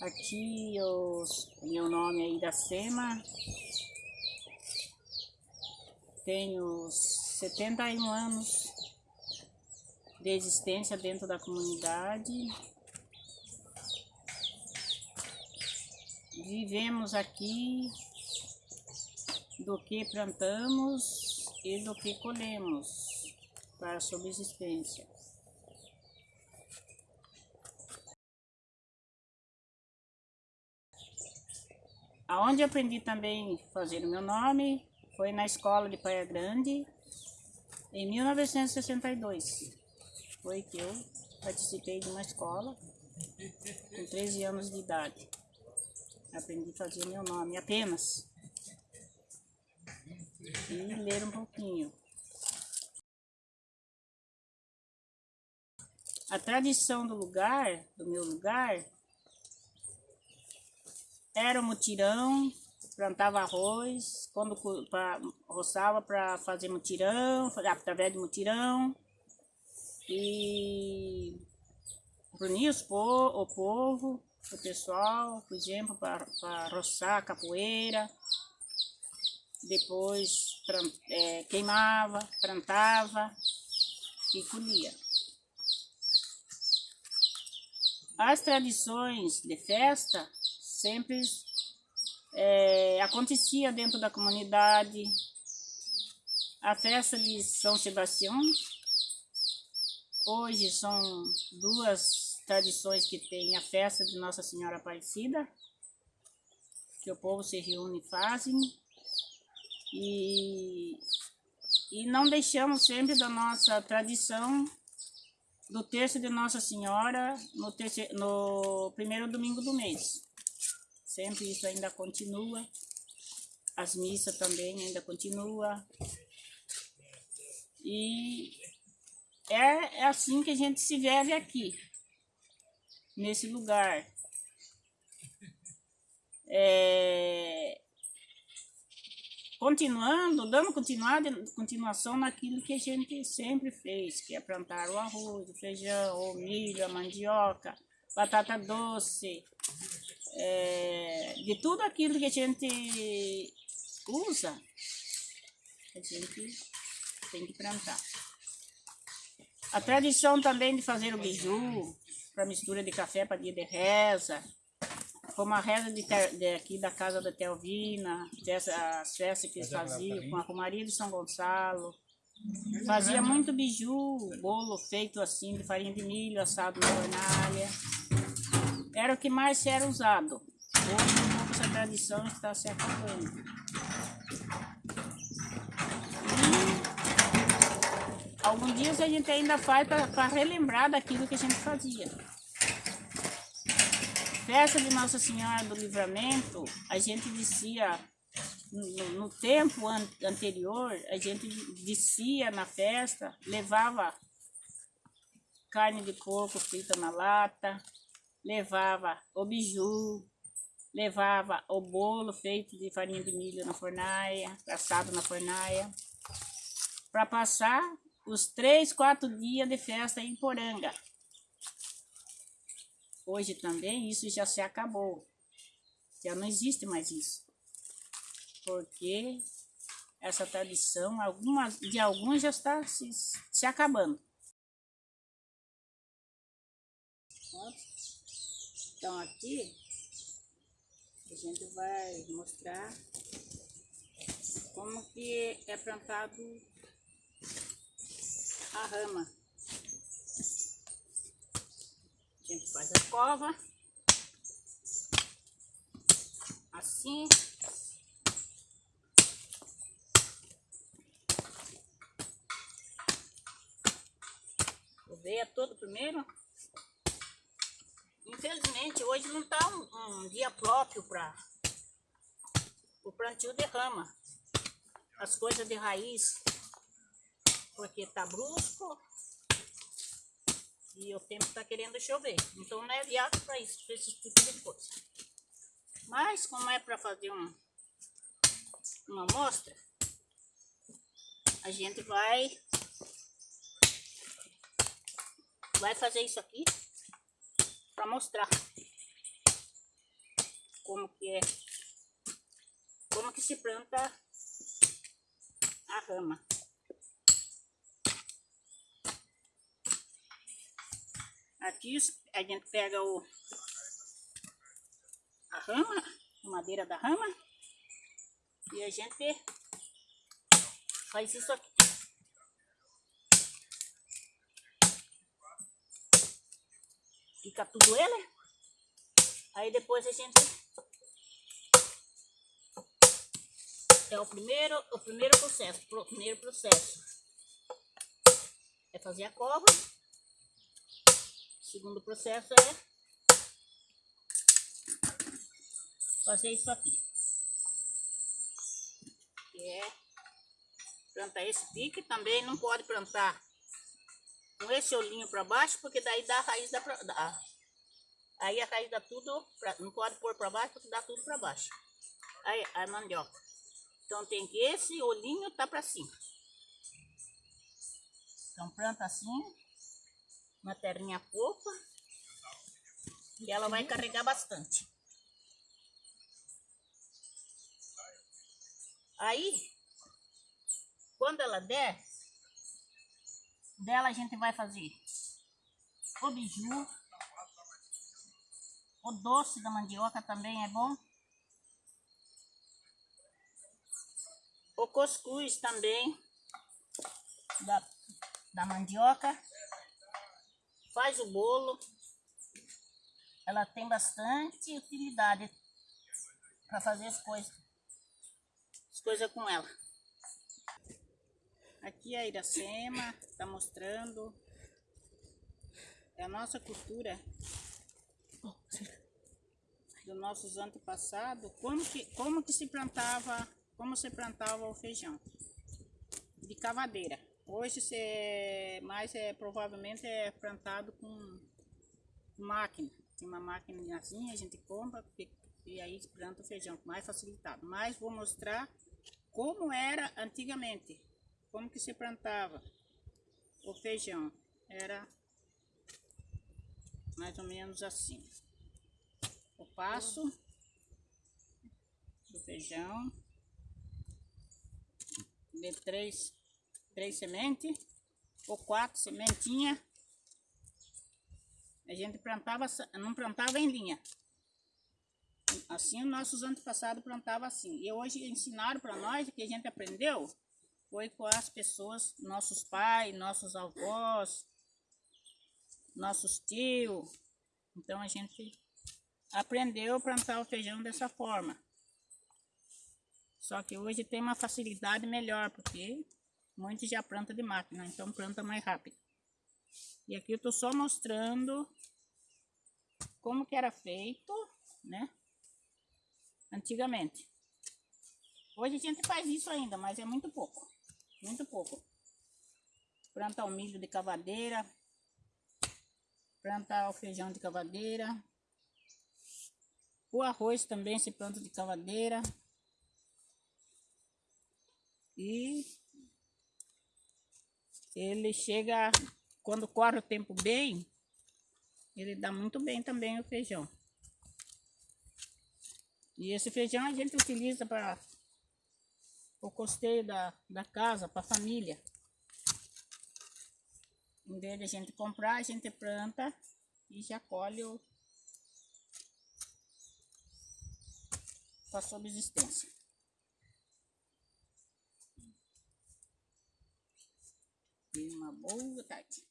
Aqui os, meu nome é Iracema. Tenho 71 anos de existência dentro da comunidade. Vivemos aqui do que plantamos e do que colhemos para a subsistência. Aonde aprendi também a fazer o meu nome foi na escola de Praia Grande, em 1962. Foi que eu participei de uma escola com 13 anos de idade. Aprendi a fazer meu nome apenas. E ler um pouquinho. A tradição do lugar, do meu lugar, era o mutirão, plantava arroz, quando pra, roçava para fazer mutirão, através de mutirão, e reunia o povo, o pessoal, por exemplo, para roçar capoeira, depois é, queimava, plantava e colhia. As tradições de festa sempre é, acontecia dentro da comunidade. A festa de São Sebastião, hoje são duas tradições que tem a festa de Nossa Senhora Aparecida, que o povo se reúne e fazem, e, e não deixamos sempre da nossa tradição do terço de Nossa Senhora no, terceiro, no primeiro domingo do mês. Sempre isso ainda continua. As missas também ainda continua. E é, é assim que a gente se vive aqui, nesse lugar. É, continuando, dando continuação naquilo que a gente sempre fez, que é plantar o arroz, o feijão, o milho, a mandioca, batata doce, é, de tudo aquilo que a gente usa, a gente tem que plantar. A tradição também de fazer o biju, para mistura de café para dia de reza, como a reza de, de aqui da casa da Telvina, as festas que eles faziam com a Romaria de São Gonçalo. Fazia muito biju, bolo feito assim de farinha de milho, assado na fornalha era o que mais era usado. Hoje, um pouco essa tradição está se acabando. E alguns dias a gente ainda faz para relembrar daquilo que a gente fazia. Festa de Nossa Senhora do Livramento, a gente dizia, no, no tempo an anterior, a gente descia na festa, levava carne de porco frita na lata, levava o biju, levava o bolo feito de farinha de milho na fornaia, assado na fornaia, para passar os três, quatro dias de festa em Poranga. Hoje também isso já se acabou, já não existe mais isso, porque essa tradição algumas, de alguns já está se, se acabando. Então aqui a gente vai mostrar como que é plantado a rama. A gente faz a cova assim. Oveia todo primeiro. Infelizmente, hoje não está um, um, dia próprio para o plantio de rama. As coisas de raiz, porque está brusco e o tempo está querendo chover. Então não é viável para isso, para esse tipo de coisa. Mas como é para fazer um, uma amostra, a gente vai, vai fazer isso aqui para mostrar. como que é, como que se planta a rama. Aqui a gente pega o, a rama, a madeira da rama, e a gente faz isso aqui. Fica tudo ele. Aí depois a gente... É o primeiro, o primeiro processo. O primeiro processo é fazer a cova. O segundo processo é fazer isso aqui. Que é plantar esse pique. Também não pode plantar com esse olhinho para baixo, porque daí dá a raiz da, da aí a raiz dá tudo, pra, não pode pôr para baixo, porque dá tudo para baixo. Aí a mandioca. Então tem que esse olhinho tá para cima. Então planta assim, uma terrinha fofa, e ela vai carregar bastante. Aí, quando ela der, dela a gente vai fazer o biju, o doce da mandioca também é bom. O cuscuz também da, da mandioca. Faz o bolo. Ela tem bastante utilidade para fazer as coisas, as coisas com ela. Aqui a Iracema está mostrando a nossa cultura dos nossos antepassados, como que, como que se plantava, como se plantava o feijão de cavadeira. Hoje se mais é provavelmente é plantado com máquina. Tem uma máquina assim, a gente compra e aí planta o feijão mais facilitado. Mas vou mostrar como era antigamente como que se plantava o feijão? Era mais ou menos assim. O passo do feijão de três, três sementes ou quatro sementinhas. A gente plantava, não plantava em linha. Assim, os nossos antepassados plantavam assim. E hoje ensinaram para nós, que a gente aprendeu, foi com as pessoas, nossos pais, nossos avós, nossos tios. Então a gente aprendeu a plantar o feijão dessa forma. Só que hoje tem uma facilidade melhor, porque muitos já planta de máquina, então planta mais rápido. E aqui eu tô só mostrando como que era feito, né? Antigamente. Hoje a gente faz isso ainda, mas é muito pouco. Muito pouco. Plantar o milho de cavadeira. Plantar o feijão de cavadeira. O arroz também se planta de cavadeira. E ele chega, quando corre o tempo bem, ele dá muito bem também o feijão. E esse feijão a gente utiliza para o costeio da, da casa para a família. Em vez de a gente comprar, a gente planta e já colhe o, para subsistência. E uma boa tarde.